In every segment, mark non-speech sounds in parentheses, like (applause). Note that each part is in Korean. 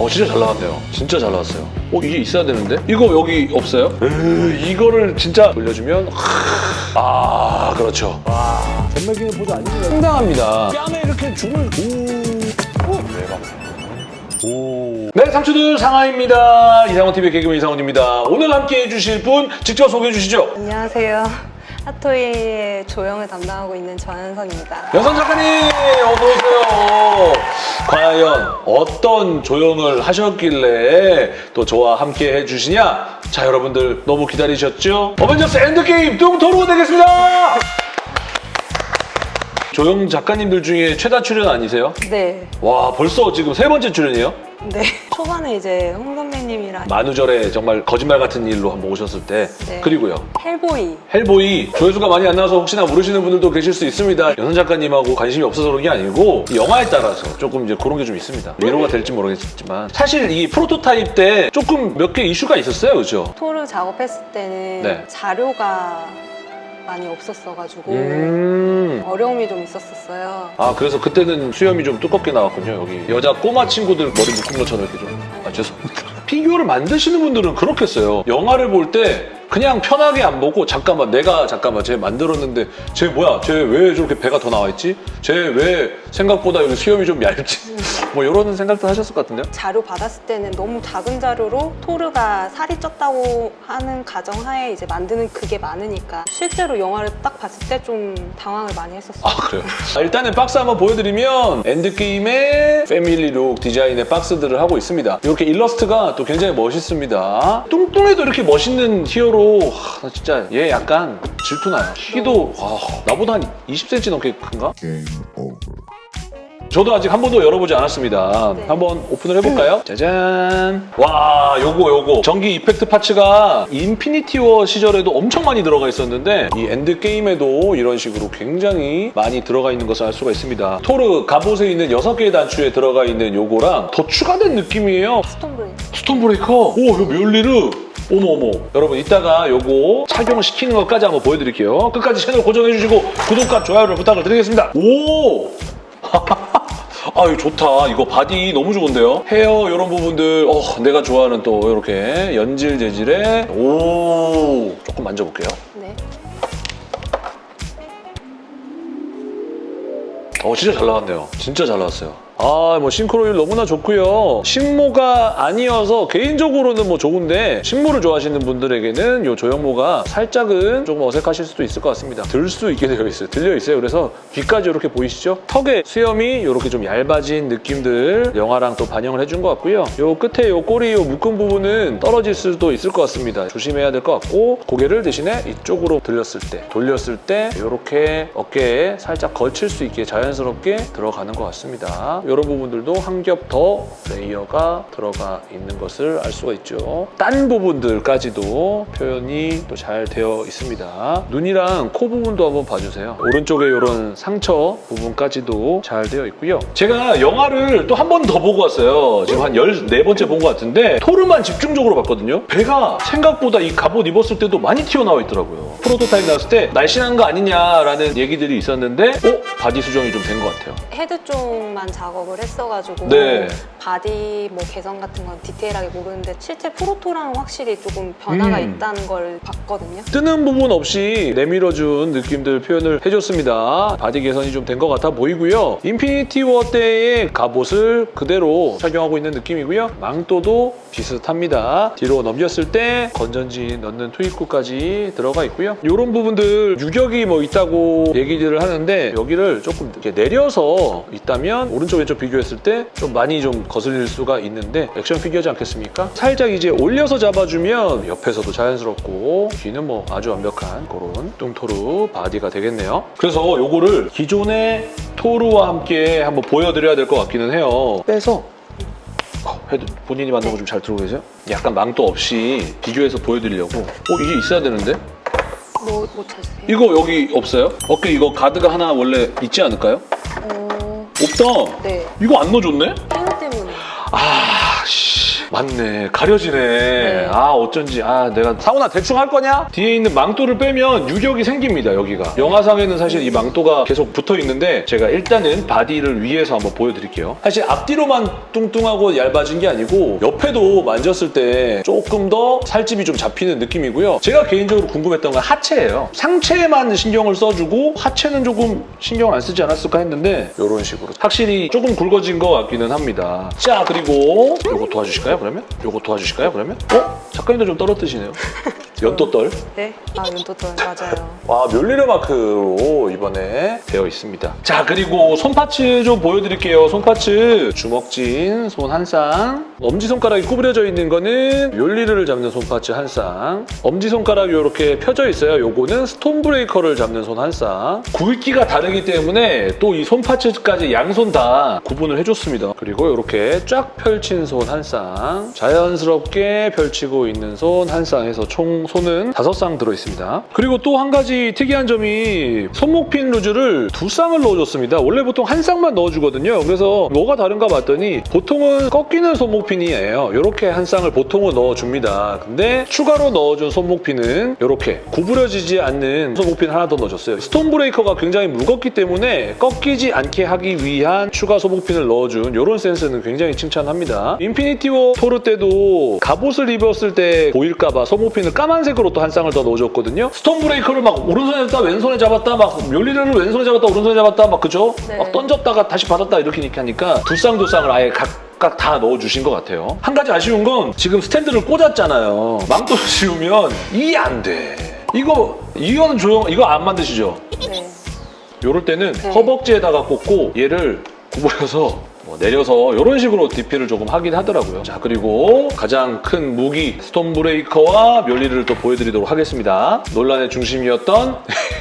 어 진짜 잘 나왔네요. 진짜 잘 나왔어요. 어 이게 있어야 되는데? 이거 여기 없어요? 에이, 이거를 진짜 돌려주면 하, 아 그렇죠. 와 젠말기는 보자 아니면 상당합니다. 뺨에 이렇게 죽을 오. 오. 대박. 오. 네, 삼촌들 상하입니다. 이상원 TV의 개그맨 이상원입니다. 오늘 함께 해주실 분 직접 소개해 주시죠. 안녕하세요. 핫토이의 조형을 담당하고 있는 전현선입니다. 여선 작가님 어서. 과연 어떤 조형을 하셨길래 또 저와 함께 해주시냐? 자 여러분들 너무 기다리셨죠? 어벤져스 엔드게임 뚱토르 되겠습니다. 조형 작가님들 중에 최다 출연 아니세요? 네. 와 벌써 지금 세 번째 출연이에요? 네. 초반에 이제 홍 선배님이랑 만우절에 정말 거짓말 같은 일로 한번 오셨을 때 네. 그리고요 헬보이. 헬보이 조회수가 많이 안 나와서 혹시나 모르시는 분들도 계실 수 있습니다. 연선 작가님하고 관심이 없어서 그런 게 아니고 이 영화에 따라서 조금 이제 그런 게 좀 있습니다. 위로가 될지 모르겠지만 사실 이 프로토타입 때 조금 몇 개 이슈가 있었어요, 그죠? 토르 작업했을 때는 네. 자료가 많이 없었어가지고 음. 어려움이 좀 있었었어요. 아 그래서 그때는 수염이 좀 두껍게 나왔군요 여기 여자 꼬마 친구들 머리 묶은 것처럼 이렇게 좀 아 죄송합니다 피규어를 만드시는 분들은 그렇겠어요 영화를 볼때 그냥 편하게 안 보고 잠깐만 내가 잠깐만 쟤 만들었는데 쟤 뭐야 쟤 왜 저렇게 배가 더 나와 있지 쟤 왜 생각보다 여기 수염이 좀 얇지 (laughs) 뭐 이런 생각도 하셨을 것 같은데요 자료 받았을 때는 너무 작은 자료로 토르가 살이 쪘다고 하는 가정하에 이제 만드는 그게 많으니까 실제로 영화를 딱 봤을 때 좀 당황을 많이 했었어요. 아 그래요? 아, 일단은 박스 한번 보여드리면 엔드게임의 family look 디자인의 박스들을 하고 있습니다. 이렇게 일러스트가 또 굉장히 멋있습니다. 뚱뚱해도 이렇게 멋있는 히어로 하, 나 진짜 얘 약간 질투나요. 키도 와, 나보다 한 20cm 넘게 큰가? 저도 아직 한 번도 열어보지 않았습니다. 네. 한번 오픈을 해볼까요? 짜잔. 와, 요거 요거. 전기 effect parts가 인피니티 워 시절에도 엄청 많이 들어가 있었는데 이 엔드 게임에도 이런 식으로 굉장히 많이 들어가 있는 것을 알 수가 있습니다. 토르 갑옷에 있는 6개의 단추에 들어가 있는 요거랑 더 추가된 느낌이에요. 스톰 브레이크. 스톰 브레이커. 오, 요 묠니르. 어머 어머 여러분 이따가 요거 착용을 시키는 것까지 한번 보여드릴게요 끝까지 채널 고정해주시고 구독과 좋아요를 부탁을 드리겠습니다 오 (laughs) 아, 이거 좋다. 이거 body 너무 좋은데요? 헤어 이런 부분들, 어, 내가 좋아하는 또 이렇게 연질 재질의 오, 조금 만져볼게요. 네. 어, 진짜 잘 나왔네요. 진짜 잘 나왔어요. 아, 뭐 싱크로율 너무나 좋고요. 식모가 아니어서 개인적으로는 뭐 좋은데 식모를 좋아하시는 분들에게는 이 조형모가 살짝은 조금 어색하실 수도 있을 것 같습니다. 들 수 있게 되어 있어요. 들려 있어요. 그래서 귀까지 이렇게 보이시죠? 턱에 수염이 이렇게 좀 얇아진 느낌들 영화랑 또 반영을 해준 것 같고요. 요 끝에 요 꼬리 요 묶은 부분은 떨어질 수도 있을 것 같습니다. 조심해야 될 것 같고 고개를 대신에 이쪽으로 들렸을 때 돌렸을 때 이렇게 어깨에 살짝 걸칠 수 있게 자연스럽게 들어가는 것 같습니다. 이런 부분들도 한 겹 더 layer가 들어가 있는 것을 알 수가 있죠. 딴 부분들까지도 표현이 또 잘 되어 있습니다. 눈이랑 코 부분도 한번 봐주세요. 오른쪽에 이런 상처 부분까지도 잘 되어 있고요. 제가 영화를 또 한 번 더 보고 왔어요. 지금 한 14번째 본 것 같은데 토르만 집중적으로 봤거든요. 배가 생각보다 이 갑옷 입었을 때도 많이 튀어나와 있더라고요. 프로토타입 나왔을 때 날씬한 거 아니냐라는 얘기들이 있었는데 어? body 수정이 좀 된 것 같아요. 헤드 쪽만 작업 을 했어가지고 네. body 뭐 개선 같은 건 디테일하게 모르는데 실제 proto랑 확실히 조금 변화가 음. 있다는 걸 봤거든요. 뜨는 부분 없이 내밀어준 느낌들 표현을 해줬습니다. body 개선이 좀 된 것 같아 보이고요. 인피니티 워 때의 갑옷을 그대로 착용하고 있는 느낌이고요. 망토도 비슷합니다. 뒤로 넘겼을 때 건전지 넣는 투입구까지 들어가 있고요. 이런 부분들 유격이 뭐 있다고 얘기들을 하는데 여기를 조금 이렇게 내려서 있다면 오른쪽 왼쪽 비교했을 때 좀 많이 좀 거슬릴 수가 있는데 액션 피규어지 않겠습니까? 살짝 이제 올려서 잡아주면 옆에서도 자연스럽고 뒤는 뭐 아주 완벽한 그런 뚱토르 body가 되겠네요. 그래서 요거를 기존의 토르와 함께 한번 보여드려야 될 것 같기는 해요. 빼서 어, 헤드 본인이 만든 거 좀 잘 들고 계세요? 약간 망토 없이 비교해서 보여드리려고 어 이게 있어야 되는데? 뭐, 뭐 찾으세요? 이거 여기 없어요? 어깨 이거 가드가 하나 원래 있지 않을까요? 어... 없다 네. 이거 안 넣어줬네? 아. 맞네. 가려지네. 네. 아 어쩐지. 아 내가 사우나 대충 할 거냐? 뒤에 있는 망토를 빼면 유격이 생깁니다 여기가. 영화상에는 사실 이 망토가 계속 붙어 있는데 제가 일단은 body를 위에서 한번 보여드릴게요. 사실 앞뒤로만 뚱뚱하고 얇아진 게 아니고 옆에도 만졌을 때 조금 더 살집이 좀 잡히는 느낌이고요. 제가 개인적으로 궁금했던 건 하체예요. 상체에만 신경을 써주고 하체는 조금 신경 안 쓰지 않았을까 했는데 이런 식으로. 확실히 조금 굵어진 것 같기는 합니다. 자 그리고 요거 도와주실까요 그 러면? 요거 도와주실까요 그러면? 어? 작가님도 좀 떨어뜨시네요 (laughs) 연도떨 네. 아 윤도떨 맞아요. 와 묠니르 마크로 이번에 되어 있습니다. 자 그리고 손 parts 좀 보여드릴게요. 손 parts 주먹 쥔 손 한 쌍. 엄지 손가락이 구부려져 있는 거는 묠니르를 잡는 손 parts 한 쌍. 엄지 손가락이 이렇게 펴져 있어요. 요거는 스톰브레이커를 잡는 손 한 쌍. 굵기가 다르기 때문에 또 이 손 parts까지 양손 다 구분을 해줬습니다. 그리고 이렇게 쫙 펼친 손 한 쌍. 자연스럽게 펼치고 있는 손 한 쌍에서 총 손은 다섯 쌍 들어있습니다. 그리고 또 한 가지 특이한 점이 손목핀 루즈를 두 쌍을 넣어줬습니다. 원래 보통 한 쌍만 넣어주거든요. 그래서 뭐가 다른가 봤더니 보통은 꺾이는 손목핀이에요. 이렇게 한 쌍을 보통은 넣어줍니다. 근데 추가로 넣어준 손목핀은 이렇게 구부려지지 않는 손목핀 하나 더 넣어줬어요. 스톰브레이커가 굉장히 무겁기 때문에 꺾이지 않게 하기 위한 추가 손목핀을 넣어준 이런 센스는 굉장히 칭찬합니다. 인피니티 워 토르 때도 갑옷을 입었을 때 보일까봐 손목핀을 까만색으로 또 한 쌍을 더 넣어줬거든요. 스톰브레이커를 막 오른손에 잡다 왼손에 잡았다 막 멸리를 왼손에 잡았다 오른손에 잡았다 막 그죠? 네. 막 던졌다가 다시 받았다 이렇게 하니까 두 쌍 두 쌍을 아예 각각 다 넣어주신 것 같아요. 한 가지 아쉬운 건 지금 스탠드를 꽂았잖아요. 망토를 (laughs) 씌우면 이게 안 돼. 이거 이거는 조용 이거 안 만드시죠? 네. 요럴 때는 네. 허벅지에다가 꽂고 얘를 구부려서 뭐 내려서 이런 식으로 DP를 조금 하긴 하더라고요. 자 그리고 가장 큰 무기 스톰브레이커와 묠니르를 또 보여드리도록 하겠습니다. 논란의 중심이었던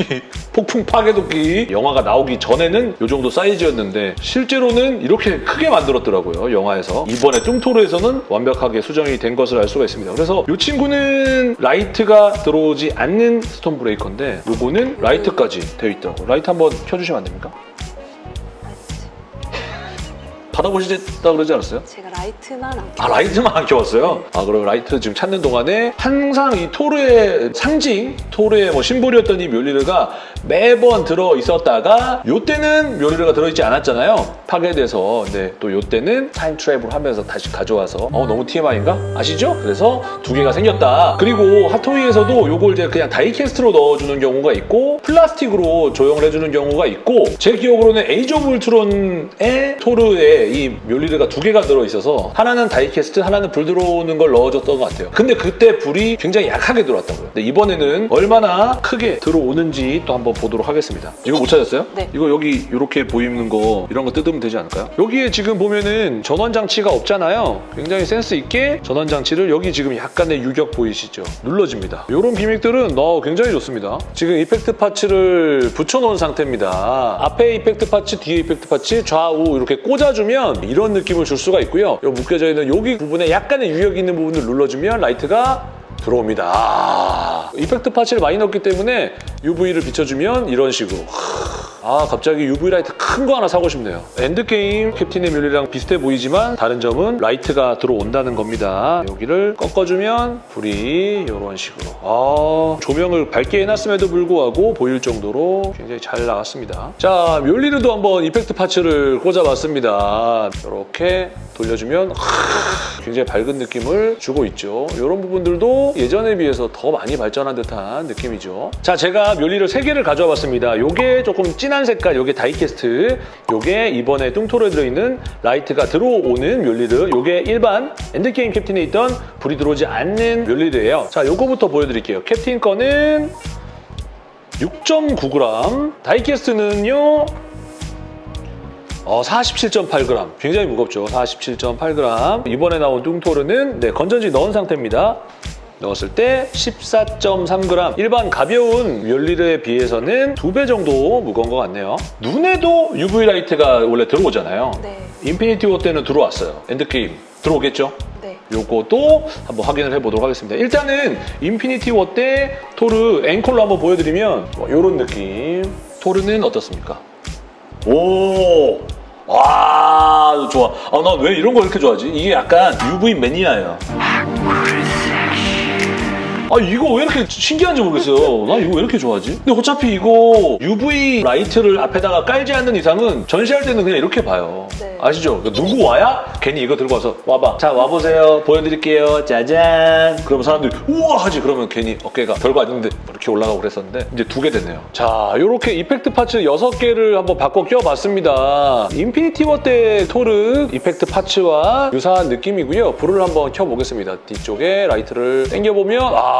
(laughs) 폭풍 파괴도끼 영화가 나오기 전에는 이 정도 사이즈였는데 실제로는 이렇게 크게 만들었더라고요 영화에서 이번에 뚱토르에서는 완벽하게 수정이 된 것을 알 수가 있습니다 그래서 이 친구는 라이트가 들어오지 않는 스톰브레이커인데 요거는 라이트까지 되어 있더라고요 라이트 한번 켜주시면 안 됩니까? 받아보시겠다 그러지 않았어요? 제가 라이트만 안아 라이트만 안 켜왔어요? 아 그럼 라이트 지금 찾는 동안에 항상 이 토르의 상징, 토르의 뭐 심볼이었던 이 묠니르가 매번 들어 있었다가 요때는 묠니르가 들어있지 않았잖아요 파괴돼서 근데 또 요때는 time travel 하면서 다시 가져와서 어 너무 TMI인가? 아시죠? 그래서 두 개가 생겼다 그리고 핫토이에서도 요걸 이제 그냥 die-cast로 넣어주는 경우가 있고 플라스틱으로 조형을 해주는 경우가 있고 제 기억으로는 오브 울트론의 토르에 묠니르가 두 개가 들어있어서 하나는 die-cast 하나는 불 들어오는 걸 넣어줬던 것 같아요 근데 그때 불이 굉장히 약하게 들어왔다고요 근데 이번에는 얼마나 크게 들어오는지 또 한번 보도록 하겠습니다 이거 못 찾았어요? 네. 이거 여기 이렇게 보이는 거 이런 거 뜯으면 되지 않을까요? 여기에 지금 보면은 전원 장치가 없잖아요 굉장히 센스 있게 전원 장치를 여기 지금 약간의 유격 보이시죠? 눌러집니다 이런 gimmick들은 어, 굉장히 좋습니다 지금 effect parts를 붙여놓은 상태입니다 앞에 effect parts 뒤에 effect parts 좌우 이렇게 꽂아주면 이런 느낌을 줄 수가 있고요 요 묶여져 있는 여기 부분에 약간의 유격 있는 부분을 눌러주면 라이트가 들어옵니다. 아, effect parts를 많이 넣었기 때문에 UV를 비춰주면 이런 식으로. 아 갑자기 UV 라이트 큰 거 하나 사고 싶네요. 엔드게임 캡틴의 묠니르랑 비슷해 보이지만 다른 점은 라이트가 들어온다는 겁니다. 여기를 꺾어주면 불이 이런 식으로. 아 조명을 밝게 해놨음에도 불구하고 보일 정도로 굉장히 잘 나왔습니다. 자 묠니르도 한번 effect parts를 꽂아봤습니다. 이렇게 돌려주면 굉장히 밝은 느낌을 주고 있죠. 이런 부분들도 예전에 비해서 더 많이 발전한 듯한 느낌이죠. 자, 제가 묠니르 3개를 가져와 봤습니다. 요게 조금 진한 색깔, 요게 die-cast, 요게 이번에 뚱토르에 들어있는 라이트가 들어오는 묠니르, 요게 일반 엔드게임 캡틴에 있던 불이 들어오지 않는 묠니르예요. 자, 요거부터 보여드릴게요. 캡틴 거는 6.9g, die-cast는요 어, 47.8g. 굉장히 무겁죠. 47.8g. 이번에 나온 뚱토르는 네, 건전지 넣은 상태입니다. 넣었을 때 14.3g. 일반 가벼운 묠니르에 비해서는 두 배 정도 무거운 것 같네요. 눈에도 UV 라이트가 원래 들어오잖아요. 네. 인피니티 워 때는 들어왔어요. 엔드게임. 들어오겠죠? 네. 요것도 한번 확인을 해보도록 하겠습니다. 일단은 인피니티 워 때 토르 앵콜로 한번 보여드리면 뭐 이런 느낌. 토르는 어떻습니까? 오! 와 좋아. 아 나 왜 이런 거 이렇게 좋아하지? 이게 약간 UV 매니아예요. 아 이거 왜 이렇게 신기한지 모르겠어요. 나 이거 왜 이렇게 좋아하지? 근데 어차피 이거 UV 라이트를 앞에다가 깔지 않는 이상은 전시할 때는 그냥 이렇게 봐요. 네. 아시죠? 그러니까 누구 와야 괜히 이거 들고 와서 와봐. 자 와보세요. 보여드릴게요. 짜잔. 그러면 사람들이 우와 하지. 그러면 괜히 어깨가 별거 아닌데 이렇게 올라가고 그랬었는데 이제 두 개 됐네요. 자 이렇게 effect parts 6개를 한번 바꿔 껴봤습니다. 인피니티 워 때 토르 effect parts와 유사한 느낌이고요. 불을 한번 켜보겠습니다. 뒤쪽에 라이트를 당겨보면 아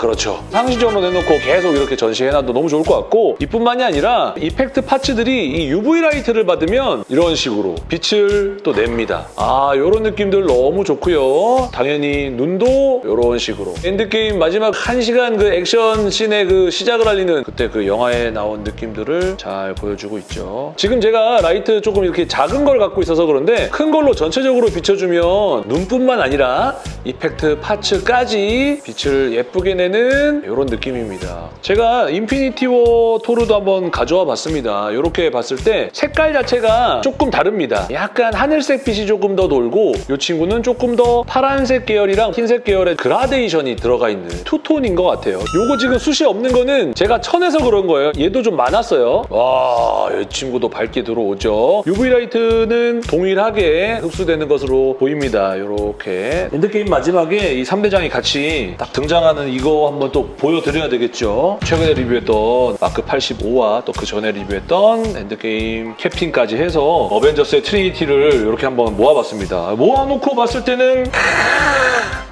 그렇죠. 상시 점등으로 내놓고 계속 이렇게 전시해놔도 너무 좋을 것 같고 이뿐만이 아니라 effect parts들이 이 UV 라이트를 받으면 이런 식으로 빛을 또 냅니다. 아 이런 느낌들 너무 좋고요. 당연히 눈도 이런 식으로 엔드게임 마지막 1시간 그 액션 씬의 그 시작을 알리는 그때 그 영화에 나온 느낌들을 잘 보여주고 있죠. 지금 제가 라이트 조금 이렇게 작은 걸 갖고 있어서 그런데 큰 걸로 전체적으로 비춰주면 눈뿐만 아니라 effect parts까지 빛을 예쁘게 내는 이런 느낌입니다. 제가 인피니티 워 토르도 한번 가져와 봤습니다. 이렇게 봤을 때 색깔 자체가 조금 다릅니다. 약간 하늘색 빛이 조금 더 돌고 이 친구는 조금 더 파란색 계열이랑 흰색 계열의 그라데이션이 들어가 있는 two-tone인 것 같아요. 요거 지금 숱이 없는 거는 제가 천에서 그런 거예요. 얘도 좀 많았어요. 와, 이 친구도 밝게 들어오죠. UV 라이트는 동일하게 흡수되는 것으로 보입니다. 이렇게 엔드게임 마지막에 이 3대장이 같이 딱 등장 하는 이거 한번 또 보여드려야 되겠죠. 최근에 리뷰했던 마크 85와 또 그 전에 리뷰했던 엔드게임 캡틴까지 해서 어벤져스의 trinity를 이렇게 한번 모아봤습니다. 모아놓고 봤을 때는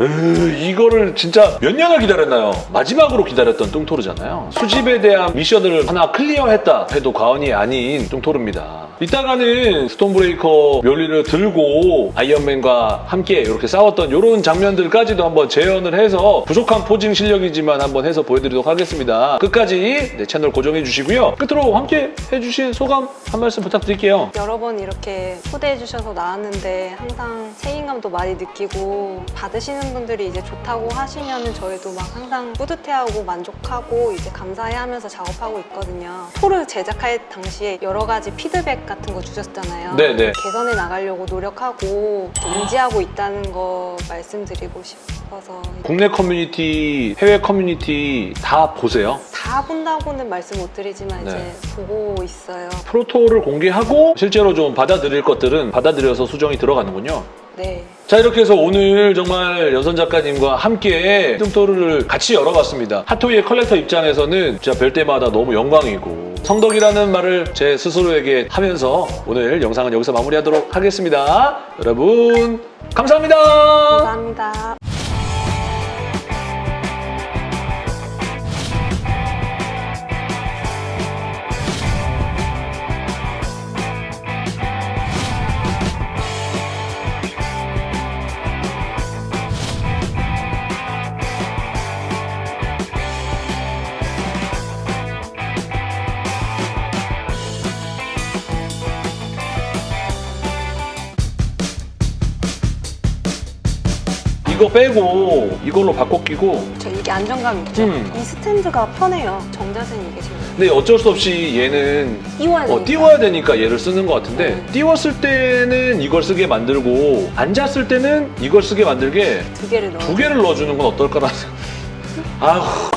으, 이거를 진짜 몇 년을 기다렸나요? 마지막으로 기다렸던 뚱토르잖아요. 수집에 대한 미션을 하나 클리어했다 해도 과언이 아닌 뚱토르입니다. 이따가는 스톰브레이커 묠니르 들고 아이언맨과 함께 이렇게 싸웠던 이런 장면들까지도 한번 재현을 해서 부족한 posing 실력이지만 한번 해서 보여드리도록 하겠습니다. 끝까지 내 채널 고정해 주시고요. 끝으로 함께 해주신 소감 한 말씀 부탁드릴게요. 여러 번 이렇게 초대해 주셔서 나왔는데 항상 책임감도 많이 느끼고 받으시는 분들이 이제 좋다고 하시면은 저희도 막 항상 뿌듯해하고 만족하고 이제 감사해하면서 작업하고 있거든요. 토르 제작할 당시에 여러 가지 피드백 같은 거 주셨잖아요. 네네. 개선해 나가려고 노력하고 인지하고 있다는 거 말씀드리고 싶어서 국내 커뮤니티, 해외 커뮤니티 다 보세요. 다 본다고는 말씀 못 드리지만 네. 이제 보고 있어요. proto를 공개하고 실제로 좀 받아들일 것들은 받아들여서 수정이 들어가는군요. 네. 자 이렇게 해서 오늘 정말 여선 작가님과 함께 뚱토르를 같이 열어봤습니다. 핫토이의 collector 입장에서는 진짜 뵐 때마다 너무 영광이고 성덕이라는 말을 제 스스로에게 하면서 오늘 영상은 여기서 마무리하도록 하겠습니다. 여러분 감사합니다. 감사합니다. 이거 빼고 이걸로 바꿔 끼고 저 이게 안정감 있죠? 음. 이 스탠드가 편해요. 정자세는 이게 지금 근데 어쩔 수 없이 얘는 띄워야 되니까. 어, 띄워야 되니까 얘를 쓰는 것 같은데 음. 띄웠을 때는 이걸 쓰게 만들고 앉았을 때는 이걸 쓰게 만들게 두 개를 넣어. 두 개를 넣어주는 건 어떨까라는. (laughs) 아휴